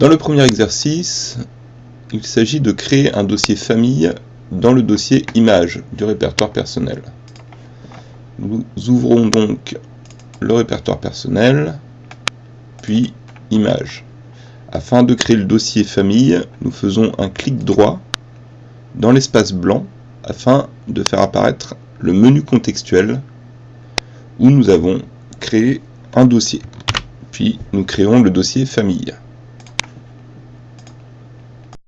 Dans le premier exercice, il s'agit de créer un dossier famille dans le dossier images du répertoire personnel. Nous ouvrons donc le répertoire personnel, puis images. Afin de créer le dossier famille, nous faisons un clic droit dans l'espace blanc afin de faire apparaître le menu contextuel où nous avons créé un dossier. Puis nous créons le dossier famille.